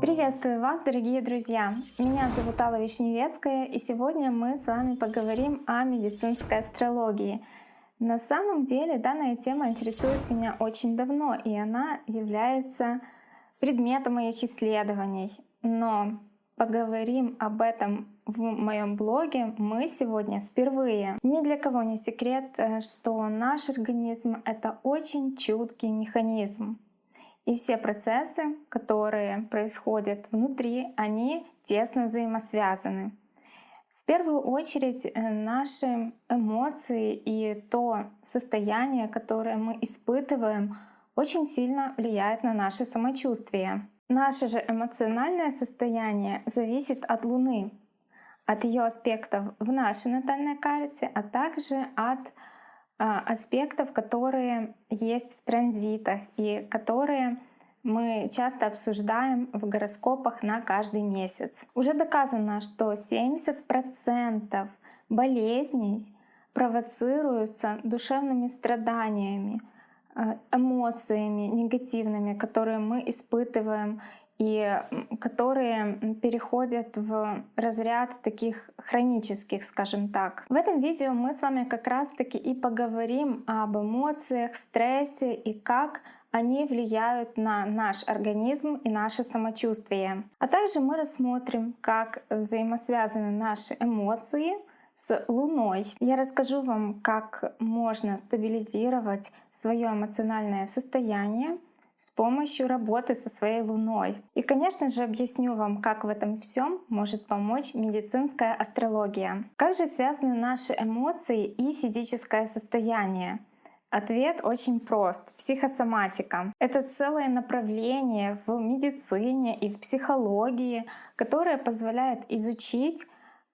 Приветствую вас, дорогие друзья! Меня зовут Алла Вишневецкая, и сегодня мы с вами поговорим о медицинской астрологии. На самом деле данная тема интересует меня очень давно, и она является предметом моих исследований. Но поговорим об этом в моем блоге мы сегодня впервые. Ни для кого не секрет, э, что наш организм — это очень чуткий механизм. И все процессы, которые происходят внутри, они тесно взаимосвязаны. В первую очередь э, наши эмоции и то состояние, которое мы испытываем, очень сильно влияет на наше самочувствие. Наше же эмоциональное состояние зависит от Луны, от ее аспектов в нашей натальной карте, а также от а, аспектов, которые есть в транзитах и которые мы часто обсуждаем в гороскопах на каждый месяц. Уже доказано, что 70% болезней провоцируются душевными страданиями, э, эмоциями негативными, которые мы испытываем и которые переходят в разряд таких хронических, скажем так. В этом видео мы с вами как раз таки и поговорим об эмоциях, стрессе и как они влияют на наш организм и наше самочувствие. А также мы рассмотрим, как взаимосвязаны наши эмоции с Луной. Я расскажу вам, как можно стабилизировать свое эмоциональное состояние с помощью работы со своей Луной. И, конечно же, объясню вам, как в этом всем может помочь медицинская астрология. Как же связаны наши эмоции и физическое состояние? Ответ очень прост. Психосоматика. Это целое направление в медицине и в психологии, которое позволяет изучить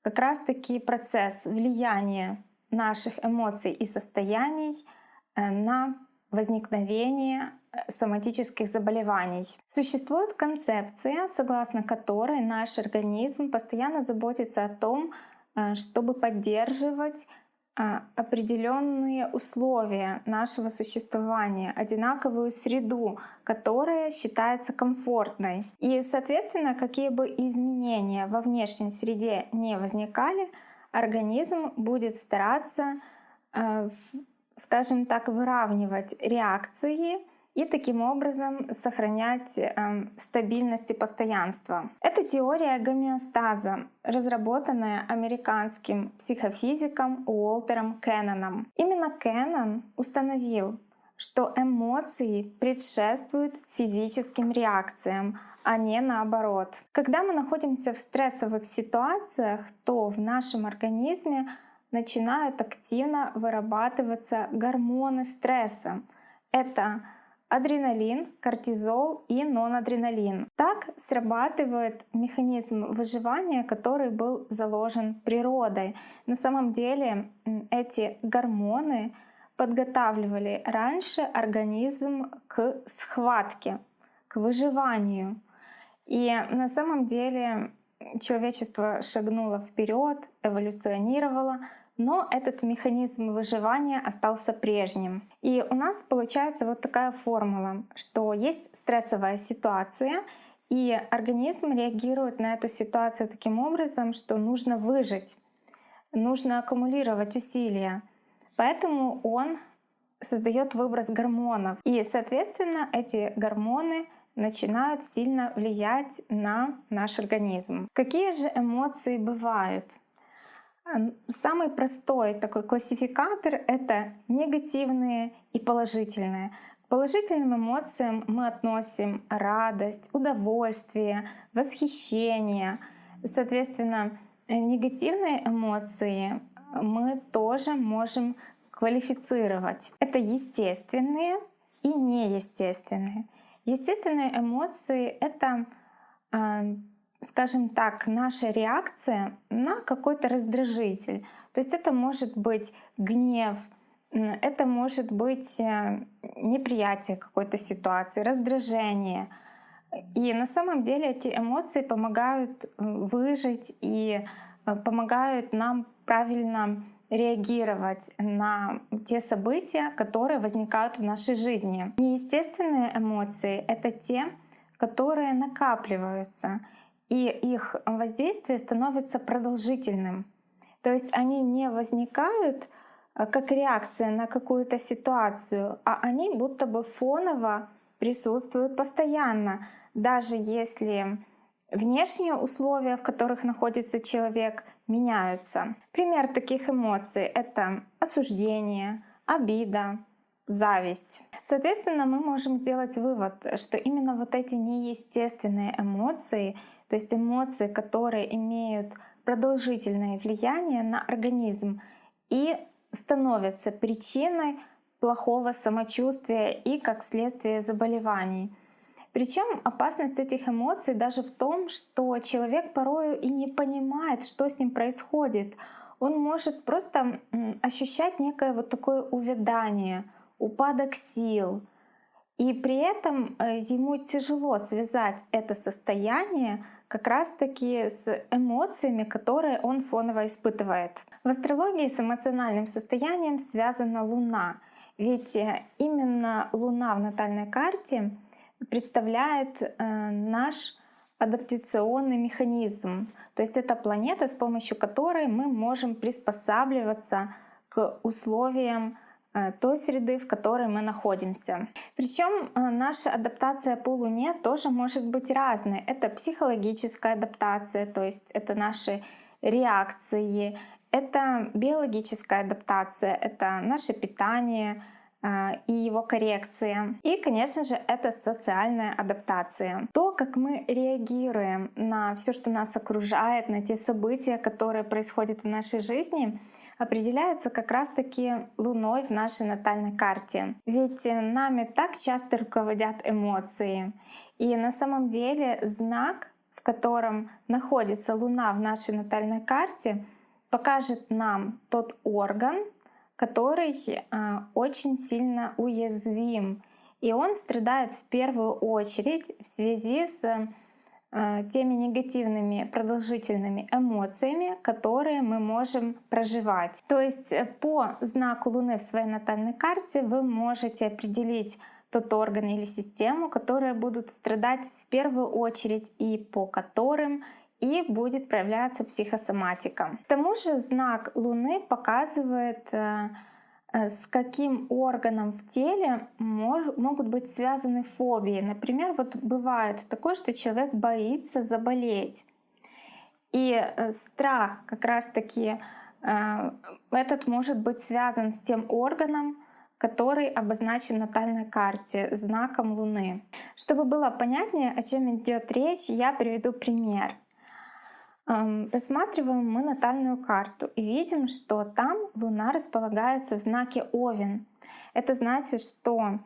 как раз-таки процесс влияния наших эмоций и состояний э, на возникновение соматических заболеваний. Существует концепция, согласно которой наш организм постоянно заботится о том, э, чтобы поддерживать а, определенные условия нашего существования, одинаковую среду, которая считается комфортной. И, соответственно, какие бы изменения во внешней среде не возникали, организм будет стараться, э, скажем так, выравнивать реакции и таким образом сохранять э, стабильность и постоянство. Это теория гомеостаза, разработанная американским психофизиком Уолтером Кенноном. Именно Кеннон установил, что эмоции предшествуют физическим реакциям, а не наоборот. Когда мы находимся в стрессовых ситуациях, то в нашем организме начинают активно вырабатываться гормоны стресса. Это адреналин, кортизол и нонадреналин. Так срабатывает механизм выживания, который был заложен природой. На самом деле эти гормоны подготавливали раньше организм к схватке, к выживанию. И на самом деле человечество шагнуло вперед, эволюционировало, но этот механизм выживания остался прежним. И у нас получается вот такая формула, что есть стрессовая ситуация, и организм реагирует на эту ситуацию таким образом, что нужно выжить, нужно аккумулировать усилия. Поэтому он создает выброс гормонов. И, соответственно, эти гормоны начинают сильно влиять на наш организм. Какие же эмоции бывают? Самый простой такой классификатор — это негативные и положительные. К положительным эмоциям мы относим радость, удовольствие, восхищение. Соответственно, негативные эмоции мы тоже можем квалифицировать. Это естественные и неестественные. Естественные эмоции — это скажем так, наша реакция на какой-то раздражитель. То есть это может быть гнев, это может быть э, неприятие какой-то ситуации, раздражение. И на самом деле эти эмоции помогают э, выжить и э, помогают нам правильно реагировать на те события, которые возникают в нашей жизни. Неестественные эмоции — это те, которые накапливаются, и их воздействие становится продолжительным. То есть они не возникают э, как реакция на какую-то ситуацию, а они будто бы фоново присутствуют постоянно, даже если внешние условия, в которых находится человек, меняются. Пример таких эмоций — это осуждение, обида, зависть. Соответственно, мы можем сделать вывод, что именно вот эти неестественные эмоции, то есть эмоции, которые имеют продолжительное влияние на организм и становятся причиной плохого самочувствия и как следствие заболеваний. Причем опасность этих эмоций даже в том, что человек порою и не понимает, что с ним происходит. Он может просто ощущать некое вот такое увядание, упадок сил. И при этом э, ему тяжело связать это состояние как раз-таки с эмоциями, которые он фоново испытывает. В астрологии с эмоциональным состоянием связана Луна. Ведь э, именно Луна в натальной карте представляет э, наш адаптационный механизм. То есть это планета, с помощью которой мы можем приспосабливаться к условиям той среды, в которой мы находимся. Причем э, наша адаптация по Луне тоже может быть разной. Это психологическая адаптация, то есть это наши реакции, это биологическая адаптация, это наше питание, а, и его коррекция. И, конечно же, это социальная адаптация. То, как мы реагируем на все, что нас окружает, на те события, которые происходят в нашей жизни, определяется как раз-таки Луной в нашей натальной карте. Ведь нами так часто руководят эмоции. И на самом деле знак, в котором находится Луна в нашей натальной карте, покажет нам тот орган, который а, очень сильно уязвим. И он страдает в первую очередь в связи с теми негативными продолжительными эмоциями, которые мы можем проживать. То есть э, по знаку Луны в своей натальной карте вы можете определить тот орган или систему, которые будут страдать в первую очередь и по которым и будет проявляться психосоматика. К тому же знак Луны показывает, э, с каким органом в теле могут быть связаны фобии. Например, вот бывает такое, что человек боится заболеть. И э, страх как раз-таки этот может быть связан с тем органом, который обозначен на натальной карте знаком Луны. Чтобы было понятнее, о чем идет речь, я приведу пример. Рассматриваем мы натальную карту и видим, что там Луна располагается в знаке Овен. Это значит, что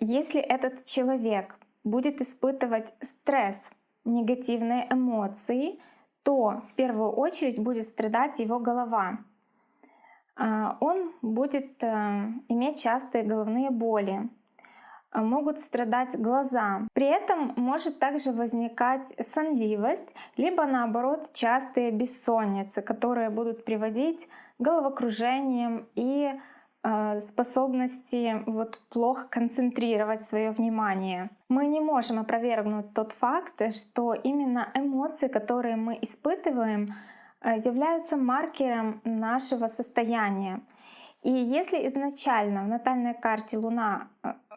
если этот человек будет испытывать стресс, негативные эмоции, то в первую очередь будет страдать его голова. А, он будет э, иметь частые головные боли, могут страдать глаза. При этом может также возникать сонливость, либо наоборот частые бессонницы, которые будут приводить к головокружениям и э, способности вот плохо концентрировать свое внимание. Мы не можем опровергнуть тот факт, что именно эмоции, которые мы испытываем, э, являются маркером нашего состояния. И если изначально в натальной карте Луна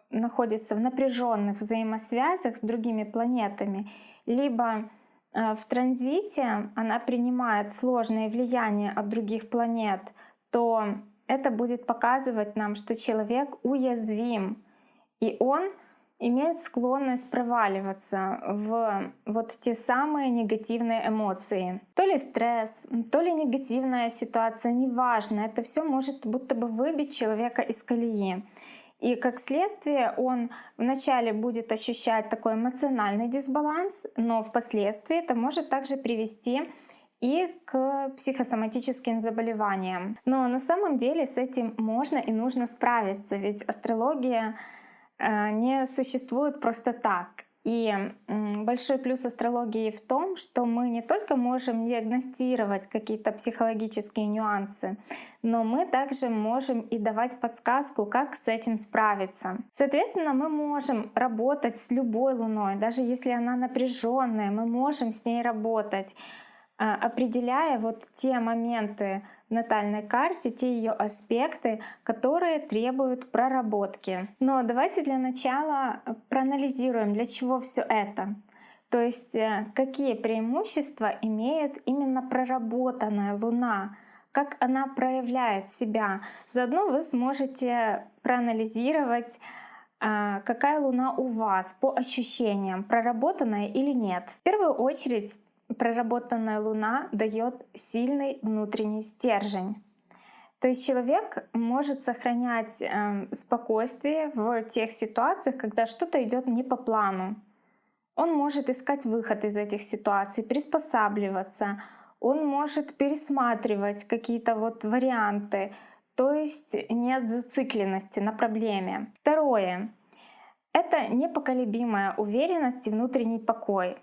находится в напряженных взаимосвязях с другими планетами, либо э, в транзите она принимает сложные влияния от других планет, то это будет показывать нам, что человек уязвим, и он имеет склонность проваливаться в вот те самые негативные эмоции. То ли стресс, то ли негативная ситуация, неважно, это все может будто бы выбить человека из колеи. И как следствие он вначале будет ощущать такой эмоциональный дисбаланс, но впоследствии это может также привести и к психосоматическим заболеваниям. Но на самом деле с этим можно и нужно справиться, ведь астрология э, не существует просто так. И большой плюс астрологии в том, что мы не только можем диагностировать какие-то психологические нюансы, но мы также можем и давать подсказку, как с этим справиться. Соответственно, мы можем работать с любой Луной, даже если она напряженная, мы можем с ней работать определяя вот те моменты натальной карте, те ее аспекты, которые требуют проработки. Но давайте для начала проанализируем, для чего все это. То есть э, какие преимущества имеет именно проработанная Луна, как она проявляет себя. Заодно вы сможете проанализировать, а, какая Луна у вас по ощущениям, проработанная или нет. В первую очередь проработанная Луна дает сильный внутренний стержень. То есть человек может сохранять э, спокойствие в тех ситуациях, когда что-то идет не по плану. Он может искать выход из этих ситуаций, приспосабливаться, он может пересматривать какие-то вот варианты, то есть нет зацикленности на проблеме. Второе — это непоколебимая уверенность и внутренний покой.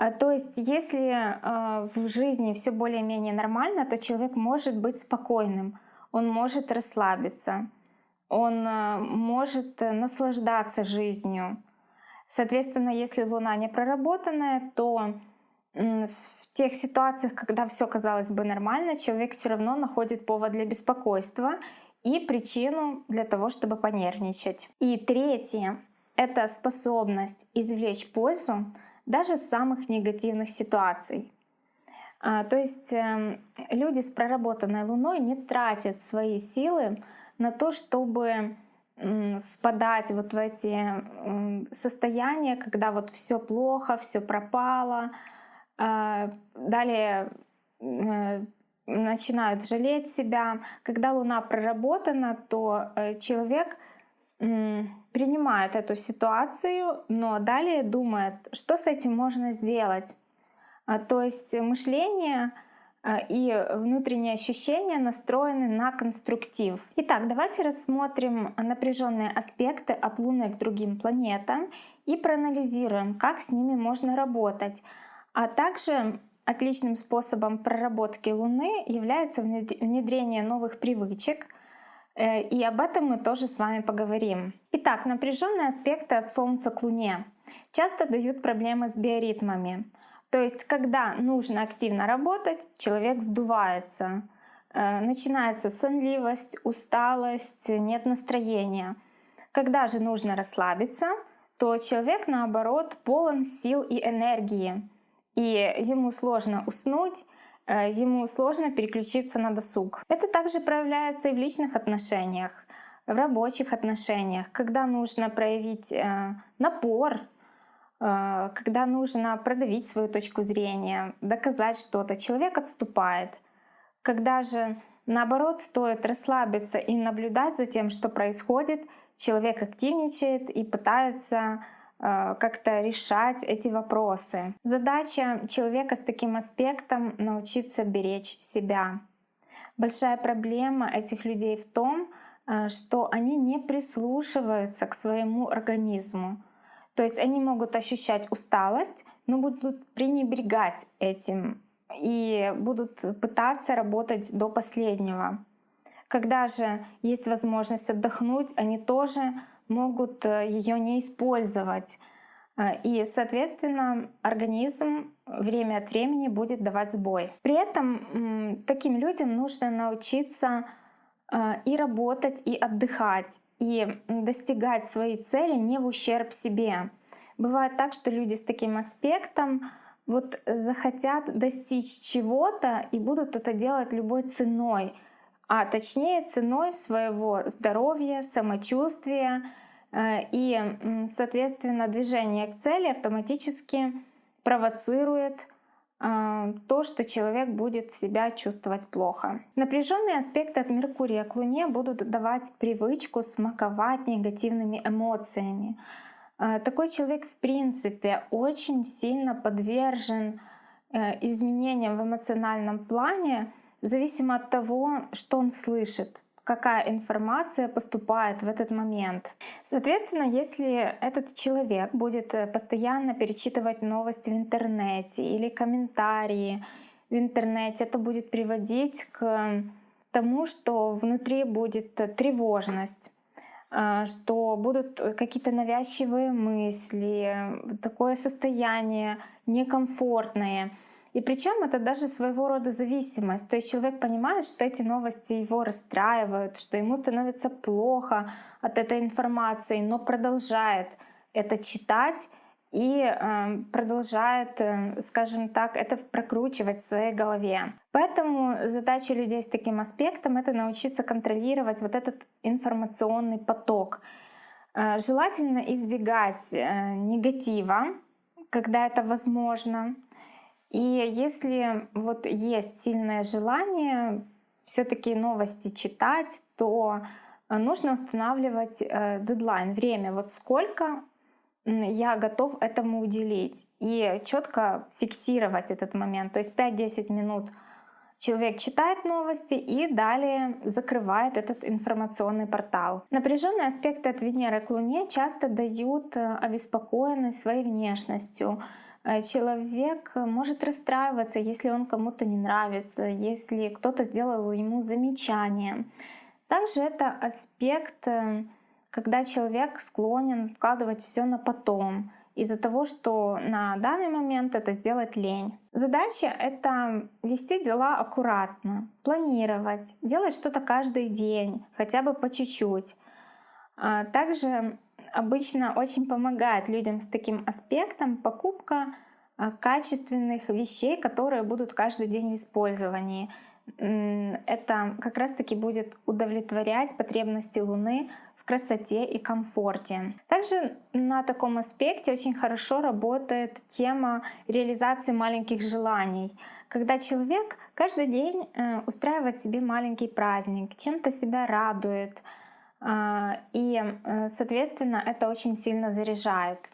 А, то есть, если а, в жизни все более-менее нормально, то человек может быть спокойным, он может расслабиться, он а, может наслаждаться жизнью. Соответственно, если Луна не проработанная, то в тех ситуациях, когда все казалось бы нормально, человек все равно находит повод для беспокойства и причину для того, чтобы понервничать. И третье — это способность извлечь пользу даже самых негативных ситуаций. А, то есть эм, люди с проработанной Луной не тратят свои силы на то, чтобы впадать вот в эти состояния, когда вот все плохо, все пропало, а, далее э, начинают жалеть себя. Когда Луна проработана, то э, человек принимает эту ситуацию, но далее думает, что с этим можно сделать. А, то есть мышление а, и внутренние ощущения настроены на конструктив. Итак, давайте рассмотрим напряженные аспекты от Луны к другим планетам и проанализируем, как с ними можно работать. А также отличным способом проработки Луны является внедрение новых привычек — и об этом мы тоже с вами поговорим. Итак, напряженные аспекты от Солнца к Луне часто дают проблемы с биоритмами. То есть, когда нужно активно работать, человек сдувается. Э, начинается сонливость, усталость, нет настроения. Когда же нужно расслабиться, то человек, наоборот, полон сил и энергии. И ему сложно уснуть, Э, ему сложно переключиться на досуг. Это также проявляется и в личных отношениях, в рабочих отношениях, когда нужно проявить э, напор, э, когда нужно продавить свою точку зрения, доказать что-то, человек отступает. Когда же наоборот стоит расслабиться и наблюдать за тем, что происходит, человек активничает и пытается Э, как-то решать эти вопросы. Задача человека с таким аспектом — научиться беречь себя. Большая проблема этих людей в том, э, что они не прислушиваются к своему организму. То есть они могут ощущать усталость, но будут пренебрегать этим и будут пытаться работать до последнего. Когда же есть возможность отдохнуть, они тоже могут э, ее не использовать. Э, и, соответственно, организм время от времени будет давать сбой. При этом таким людям нужно научиться э, и работать, и отдыхать, и достигать своей цели не в ущерб себе. Бывает так, что люди с таким аспектом вот захотят достичь чего-то и будут это делать любой ценой, а точнее ценой своего здоровья, самочувствия и, соответственно, движение к цели автоматически провоцирует э, то, что человек будет себя чувствовать плохо. Напряженные аспекты от Меркурия к Луне будут давать привычку смаковать негативными эмоциями. Э, такой человек в принципе очень сильно подвержен изменениям в эмоциональном плане, зависимо от того, что он слышит, какая информация поступает в этот момент. Соответственно, если этот человек будет э, постоянно перечитывать новости в интернете или комментарии в интернете, это будет приводить к тому, что внутри будет тревожность а, что будут какие-то навязчивые мысли, такое состояние некомфортное. И причем это даже своего рода зависимость. То есть человек понимает, что эти новости его расстраивают, что ему становится плохо от этой информации, но продолжает это читать и э, продолжает, э, скажем так, это прокручивать в своей голове. Поэтому задача людей с таким аспектом — это научиться контролировать вот этот информационный поток. Э, желательно избегать э, негатива, когда это возможно, и если вот есть сильное желание все-таки новости читать, то э, нужно устанавливать э, дедлайн, время, вот сколько я готов этому уделить и четко фиксировать этот момент. То есть 5-10 минут человек читает новости и далее закрывает этот информационный портал. Напряженные аспекты от Венеры к Луне часто дают э, обеспокоенность своей внешностью, человек может расстраиваться, если он кому-то не нравится, если кто-то сделал ему замечание. Также это аспект, э, когда человек склонен вкладывать все на потом, из-за того, что на данный момент это сделать лень. Задача — это вести дела аккуратно, планировать, делать что-то каждый день, хотя бы по чуть-чуть. А также обычно очень помогает людям с таким аспектом покупка а, качественных вещей, которые будут каждый день в использовании. Это как раз-таки будет удовлетворять потребности Луны в красоте и комфорте. Также на таком аспекте очень хорошо работает тема реализации маленьких желаний. Когда человек каждый день э, устраивает себе маленький праздник, чем-то себя радует, и, э, соответственно, это очень сильно заряжает.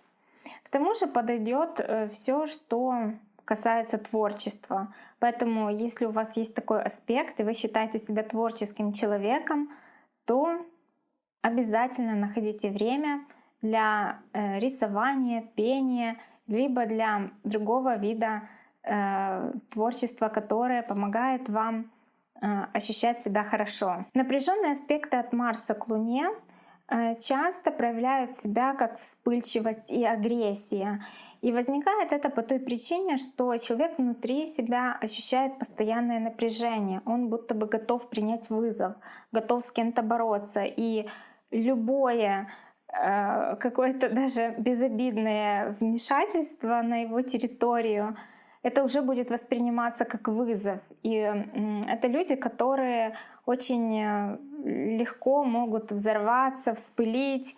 К тому же подойдет э, все, что касается творчества. Поэтому, если у вас есть такой аспект, и вы считаете себя творческим человеком, то обязательно находите время для э, рисования, пения, либо для другого вида творчества, которое помогает вам ощущать себя хорошо. Напряженные аспекты от Марса к Луне э, часто проявляют себя как вспыльчивость и агрессия. И возникает это по той причине, что человек внутри себя ощущает постоянное напряжение. Он будто бы готов принять вызов, готов с кем-то бороться. И любое э, какое-то даже безобидное вмешательство на его территорию — это уже будет восприниматься как вызов. И это люди, которые очень э, легко могут взорваться, вспылить.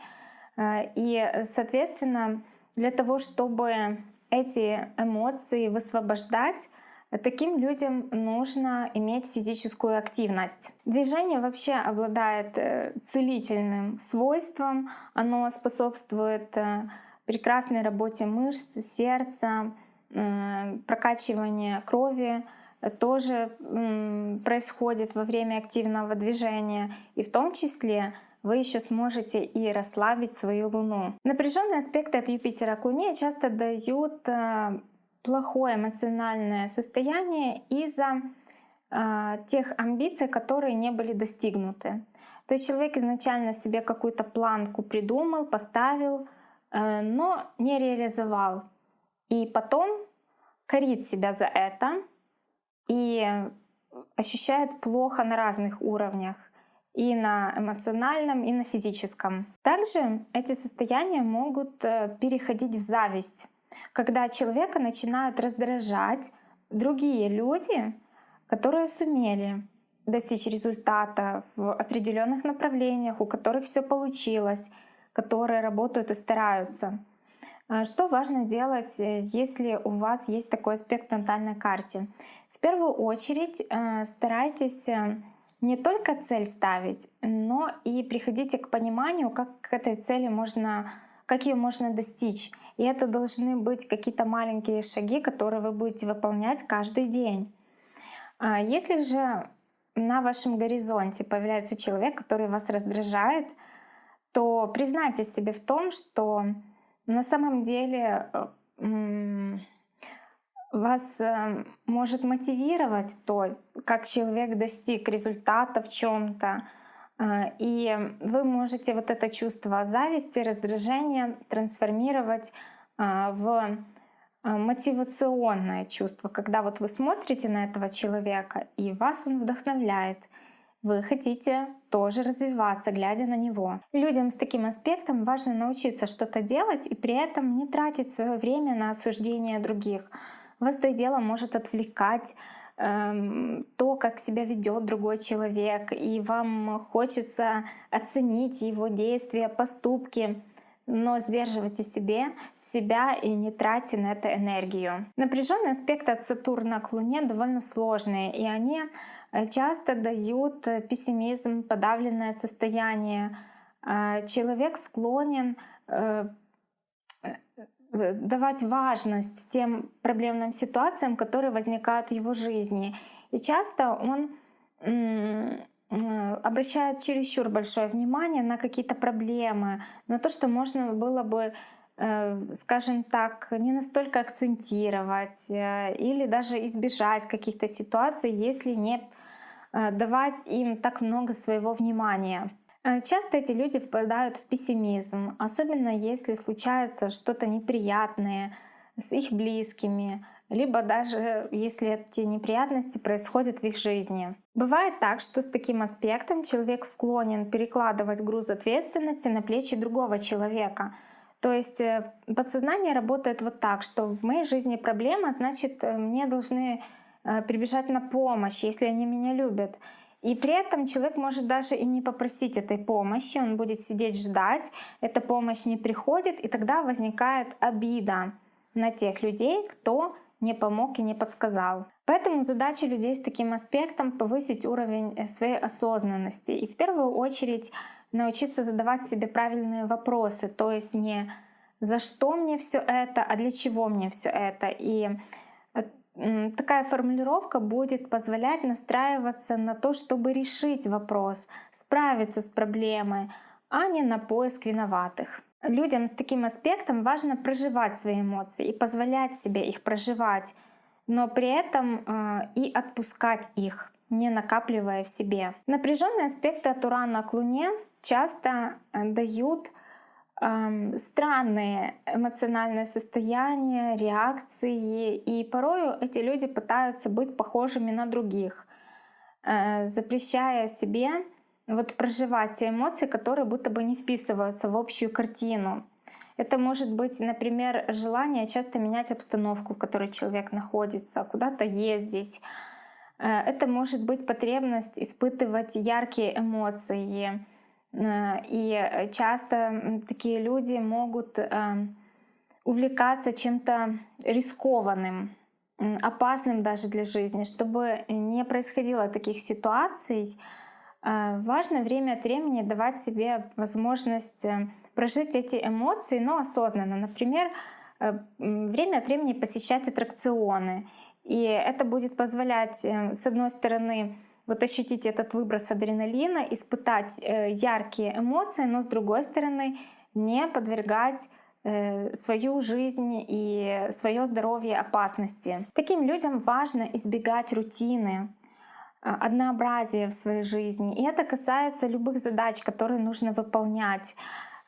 Э, и, соответственно, для того, чтобы эти эмоции высвобождать, Таким людям нужно иметь физическую активность. Движение вообще обладает э, целительным свойством. Оно способствует прекрасной работе мышц, сердца, прокачивание крови тоже происходит во время активного движения. И в том числе вы еще сможете и расслабить свою Луну. Напряженные аспекты от Юпитера к Луне часто дают э, плохое эмоциональное состояние из-за э, тех амбиций, которые не были достигнуты. То есть человек изначально себе какую-то планку придумал, поставил, но не реализовал. И потом корит себя за это и ощущает плохо на разных уровнях и на эмоциональном, и на физическом. Также эти состояния могут э, переходить в зависть, когда человека начинают раздражать другие люди, которые сумели достичь результата в определенных направлениях, у которых все получилось, которые работают и стараются. А что важно делать, э, если у вас есть такой аспект на натальной карте? В первую очередь э, старайтесь э, не только цель ставить, но и приходите к пониманию, как к этой цели можно, как ее можно достичь. И это должны быть какие-то маленькие шаги, которые вы будете выполнять каждый день. А если же на вашем горизонте появляется человек, который вас раздражает, то признайтесь себе в том, что на самом деле э, вас э, может мотивировать то, как человек достиг результата в чем-то, э, и вы можете вот это чувство зависти, раздражения трансформировать в мотивационное чувство, когда вот вы смотрите на этого человека, и вас он вдохновляет — вы хотите тоже развиваться, глядя на него. Людям с таким аспектом важно научиться что-то делать и при этом не тратить свое время на осуждение других. Вас то и дело может отвлекать эм, то, как себя ведет другой человек, и вам хочется оценить его действия, поступки но сдерживайте себе себя и не тратьте на это энергию. Напряженные аспекты от Сатурна к Луне довольно сложные, и они часто дают э, пессимизм, подавленное состояние. А, человек склонен э, давать важность тем проблемным ситуациям, которые возникают в его жизни. И часто он обращает чересчур большое внимание на какие-то проблемы, на то, что можно было бы, скажем так, не настолько акцентировать или даже избежать каких-то ситуаций, если не Э, давать им так много своего внимания. Э, часто эти люди впадают в пессимизм, особенно если случается что-то неприятное с их близкими, либо даже если эти неприятности происходят в их жизни. Бывает так, что с таким аспектом человек склонен перекладывать груз ответственности на плечи другого человека. То есть э, подсознание работает вот так, что в моей жизни проблема, значит, мне должны Э, прибежать на помощь, если они меня любят. И при этом человек может даже и не попросить этой помощи, он будет сидеть ждать, эта помощь не приходит, и тогда возникает обида на тех людей, кто не помог и не подсказал. Поэтому задача людей с таким аспектом — повысить уровень э, своей осознанности и в первую очередь научиться задавать себе правильные вопросы, то есть не за что мне все это, а для чего мне все это. И такая формулировка будет позволять настраиваться на то, чтобы решить вопрос, справиться с проблемой, а не на поиск виноватых. Людям с таким аспектом важно проживать свои эмоции и позволять себе их проживать, но при этом э, и отпускать их, не накапливая в себе. Напряженные аспекты от Урана к Луне часто э, дают странные эмоциональные состояния, реакции, и порою эти люди пытаются быть похожими на других, э, запрещая себе вот проживать те эмоции, которые будто бы не вписываются в общую картину. Это может быть, например, желание часто менять обстановку, в которой человек находится, куда-то ездить. Э, это может быть потребность испытывать яркие эмоции, и часто такие люди могут эм, увлекаться чем-то рискованным, опасным даже для жизни. Чтобы не происходило таких ситуаций, э, важно время от времени давать себе возможность э, прожить эти эмоции, но осознанно. Например, время от времени посещать аттракционы. И это будет позволять, с одной стороны, вот ощутить этот выброс адреналина, испытать э, яркие эмоции, но с другой стороны не подвергать э, свою жизнь и свое здоровье опасности. Таким людям важно избегать рутины, э, однообразия в своей жизни. И это касается любых задач, которые нужно выполнять.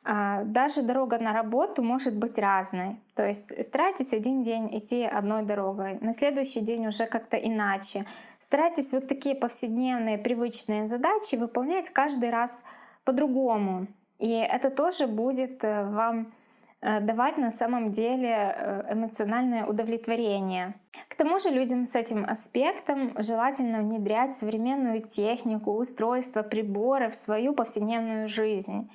А, даже дорога на работу может быть разной. То есть старайтесь один день идти одной дорогой, на следующий день уже как-то иначе. Старайтесь вот такие повседневные привычные задачи выполнять каждый раз по-другому. И это тоже будет э, вам э, давать на самом деле э, эмоциональное удовлетворение. К тому же людям с этим аспектом желательно внедрять современную технику, устройства, приборы в свою повседневную жизнь.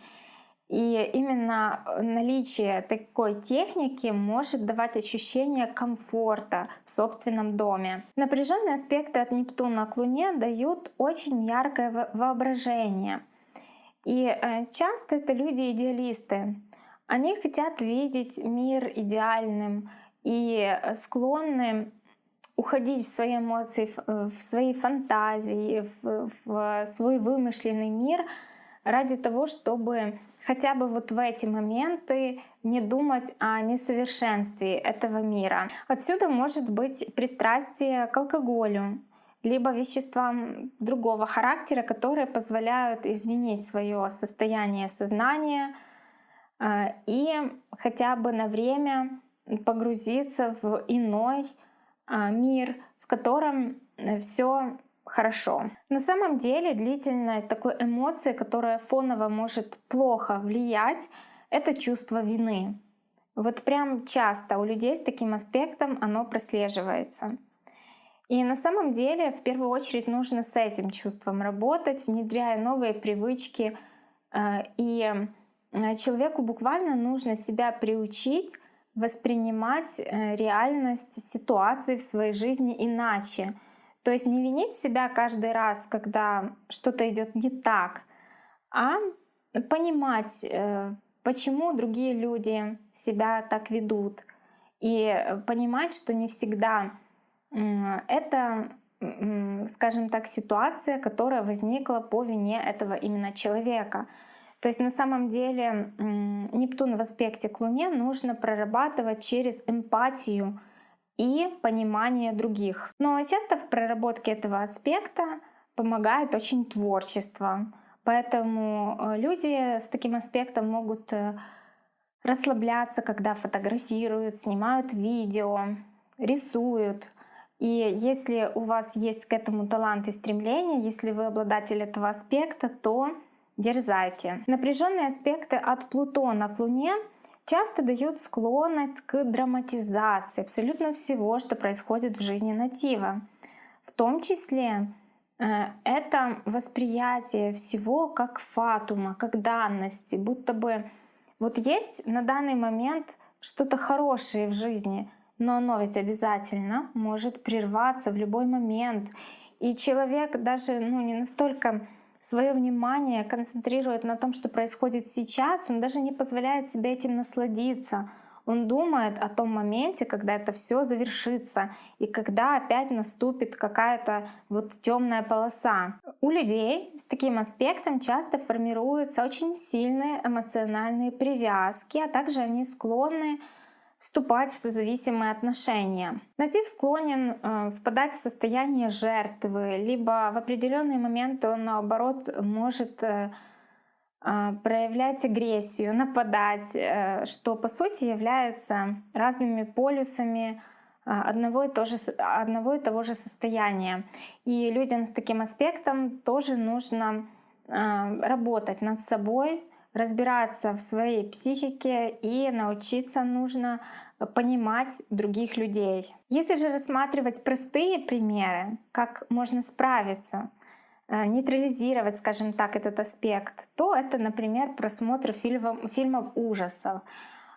И именно э, наличие такой техники может давать ощущение комфорта в собственном доме. Напряженные аспекты от Нептуна к Луне дают очень яркое воображение. И э, часто это люди-идеалисты. Они хотят видеть мир идеальным и склонны уходить в свои эмоции, в свои фантазии, в свой вымышленный мир ради того, чтобы хотя бы вот в эти моменты не думать о несовершенстве этого мира. Отсюда может быть пристрастие к алкоголю, либо веществам другого характера, которые позволяют изменить свое состояние сознания э, и хотя бы на время погрузиться в иной э, мир, в котором все хорошо. На самом деле длительная такой эмоция, которая фоново может плохо влиять, это чувство вины. Вот прям часто у людей с таким аспектом оно прослеживается. И на самом деле в первую очередь нужно с этим чувством работать, внедряя новые привычки. Э, и э, человеку буквально нужно себя приучить воспринимать э, реальность ситуации в своей жизни иначе. То есть не винить себя каждый раз, когда что-то идет не так, а понимать, э, почему другие люди себя так ведут. И понимать, что не всегда это, скажем так, ситуация, которая возникла по вине этого именно человека. То есть на самом деле Нептун в аспекте к Луне нужно прорабатывать через эмпатию, и понимание других. Но часто в проработке этого аспекта помогает очень творчество. Поэтому э, люди с таким аспектом могут э, расслабляться, когда фотографируют, снимают видео, рисуют. И если у вас есть к этому талант и стремление, если вы обладатель этого аспекта, то дерзайте. Напряженные аспекты от Плутона к Луне часто дают склонность к драматизации абсолютно всего, что происходит в жизни натива. В том числе э, это восприятие всего как фатума, как данности, будто бы вот есть на данный момент что-то хорошее в жизни, но оно ведь обязательно может прерваться в любой момент. И человек даже ну, не настолько свое внимание концентрирует на том, что происходит сейчас, он даже не позволяет себе этим насладиться. Он думает о том моменте, когда это все завершится и когда опять наступит какая-то вот темная полоса. У людей с таким аспектом часто формируются очень сильные эмоциональные привязки, а также они склонны вступать в созависимые отношения. Натив склонен э, впадать в состояние жертвы, либо в определенные моменты он наоборот может э, э, проявлять агрессию, нападать, э, что по сути является разными полюсами э, одного и, то же, одного и того же состояния. И людям с таким аспектом тоже нужно работать над собой, разбираться в своей психике и научиться нужно понимать других людей. Если же рассматривать простые примеры, как можно справиться, э, нейтрализировать, скажем так, этот аспект, то это, например, просмотр фильмов, фильмов ужасов.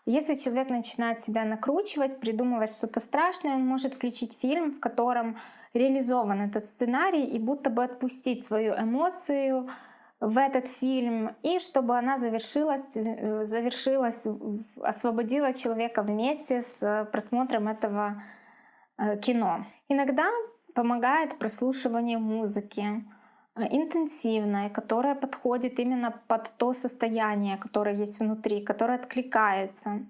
Если человек начинает себя накручивать, придумывать что-то страшное, он может включить фильм, в котором реализован этот сценарий и будто бы отпустить свою эмоцию, в этот фильм, и чтобы она завершилась, э, завершилась, освободила человека вместе с просмотром этого э, кино. Иногда помогает прослушивание музыки э, интенсивной, которая подходит именно под то состояние, которое есть внутри, которое откликается.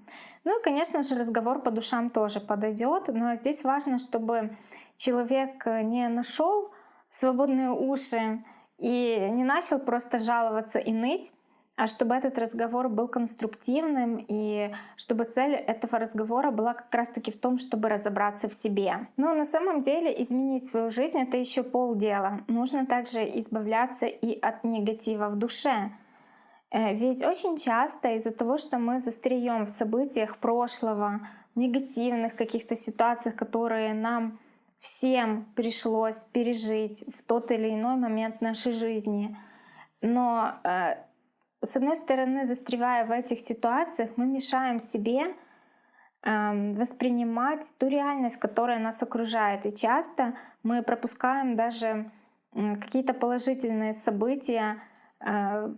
Ну и, конечно же, разговор по душам тоже подойдет, но здесь важно, чтобы человек не нашел свободные уши и не начал просто жаловаться и ныть, а чтобы этот разговор был конструктивным и чтобы цель этого разговора была как раз-таки в том, чтобы разобраться в себе. Но на самом деле изменить свою жизнь — это еще полдела. Нужно также избавляться и от негатива в душе. Э, ведь очень часто из-за того, что мы застреем в событиях прошлого, негативных каких-то ситуациях, которые нам всем пришлось пережить в тот или иной момент нашей жизни. Но э, с одной стороны, застревая в этих ситуациях, мы мешаем себе э, воспринимать ту реальность, которая нас окружает. И часто мы пропускаем даже какие-то положительные события, э,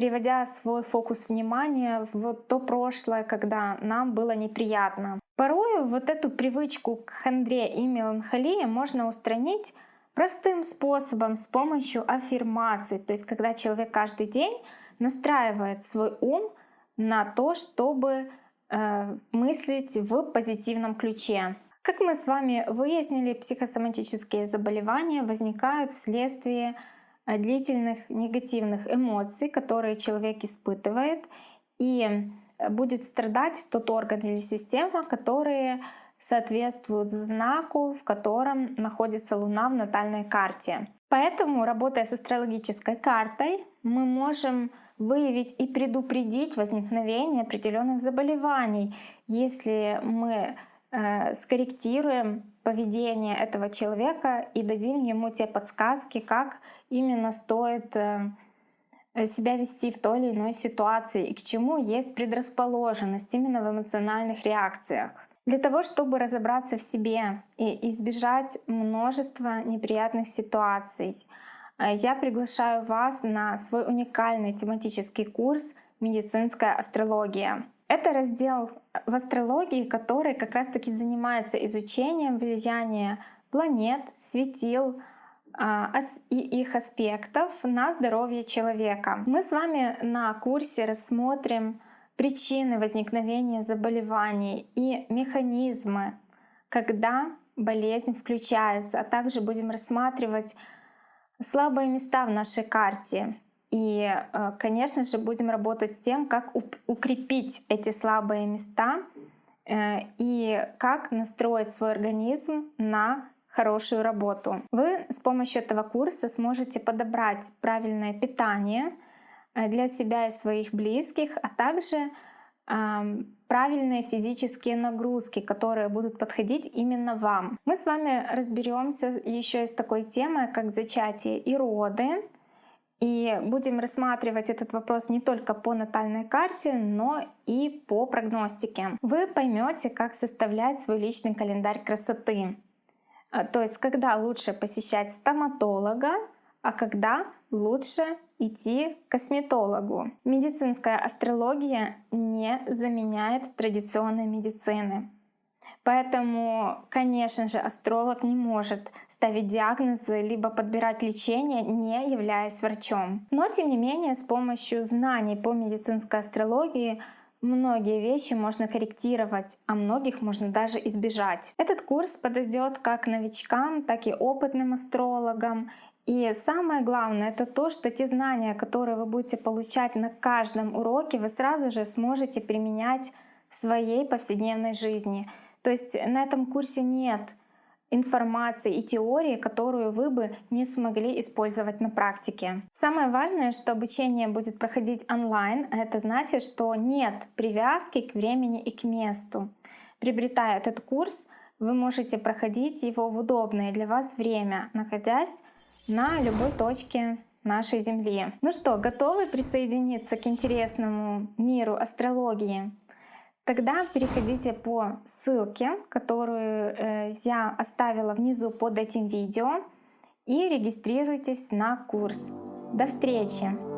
переводя свой фокус внимания в то прошлое, когда нам было неприятно. Порой вот эту привычку к хандре и меланхолии можно устранить простым способом с помощью аффирмаций. То есть когда человек каждый день настраивает свой ум на то, чтобы э, мыслить в позитивном ключе. Как мы с вами выяснили, психосоматические заболевания возникают вследствие длительных негативных эмоций, которые человек испытывает, и э, будет страдать тот орган или система, которые соответствуют знаку, в котором находится Луна в натальной карте. Поэтому, работая с астрологической картой, мы можем выявить и предупредить возникновение определенных заболеваний, если мы э, скорректируем поведение этого человека и дадим ему те подсказки, как именно стоит э, себя вести в той или иной ситуации и к чему есть предрасположенность именно в эмоциональных реакциях. Для того, чтобы разобраться в себе и избежать множества неприятных ситуаций, э, я приглашаю вас на свой уникальный тематический курс «Медицинская астрология». Это раздел в астрологии, который как раз-таки занимается изучением влияния планет, светил а, и их аспектов на здоровье человека. Мы с вами на курсе рассмотрим причины возникновения заболеваний и механизмы, когда болезнь включается, а также будем рассматривать слабые места в нашей карте. И, э, конечно же, будем работать с тем, как укрепить эти слабые места э, и как настроить свой организм на хорошую работу. Вы с помощью этого курса сможете подобрать правильное питание — Э, для себя и своих близких, а также правильные физические нагрузки, которые будут подходить именно вам. Мы с вами разберемся еще и с такой темой, как зачатие и роды. И будем рассматривать этот вопрос не только по натальной карте, но и по прогностике. Вы поймете, как составлять свой личный календарь красоты. Э, то есть, когда лучше посещать стоматолога, а когда лучше идти к косметологу. Медицинская астрология не заменяет традиционной медицины. Поэтому, конечно же, астролог не может ставить диагнозы либо подбирать лечение, не являясь врачом. Но, тем не менее, с помощью знаний по медицинской астрологии многие вещи можно корректировать, а многих можно даже избежать. Этот курс подойдет как новичкам, так и опытным астрологам и самое главное это то, что те знания, которые вы будете получать на каждом уроке, вы сразу же сможете применять в своей повседневной жизни. То есть на этом курсе нет информации и теории, которую вы бы не смогли использовать на практике. Самое важное, что обучение будет проходить онлайн, а это значит, что нет привязки к времени и к месту. Приобретая этот курс, вы можете проходить его в удобное для вас время, находясь на любой точке нашей Земли. Ну что, готовы присоединиться к интересному миру астрологии? Тогда переходите по ссылке, которую э, я оставила внизу под этим видео и регистрируйтесь на курс. До встречи!